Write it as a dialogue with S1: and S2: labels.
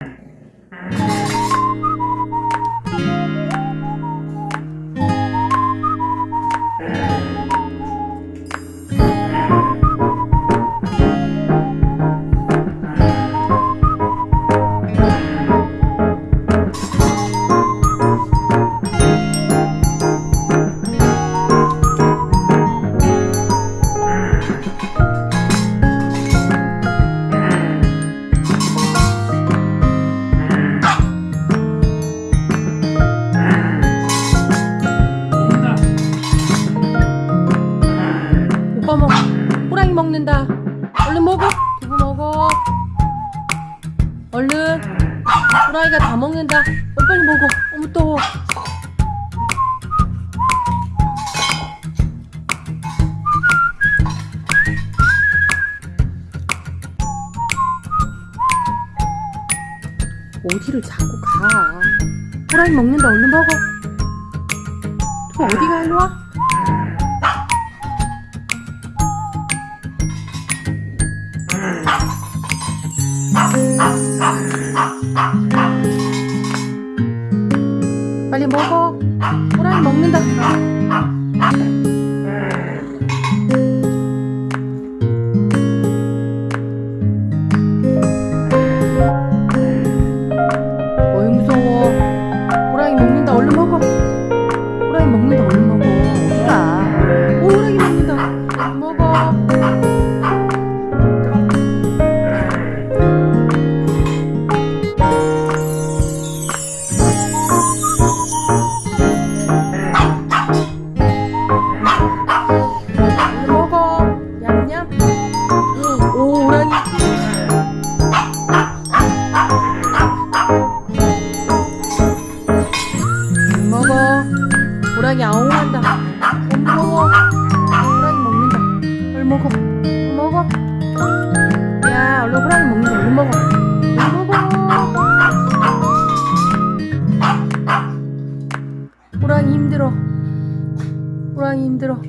S1: Thank 먹는다. 얼른 먹어. 두부 먹어. 얼른. 호랑이가 다 먹는다. 어, 빨리 먹어. 어머 더워. 어디를 자꾸 가? 호랑이 먹는다. 얼른 먹어. 또 어디 가 일로 와 빨리 먹어. 호랑이 먹는다. 호랑이 아웅한다. 얼른 먹어. 호랑이 먹는다. 얼른 먹어. 얼른 먹어. 야, 얼른 호랑이 먹는다. 얼른 먹어. 얼른 먹어. 호랑이 힘들어. 호랑이 힘들어.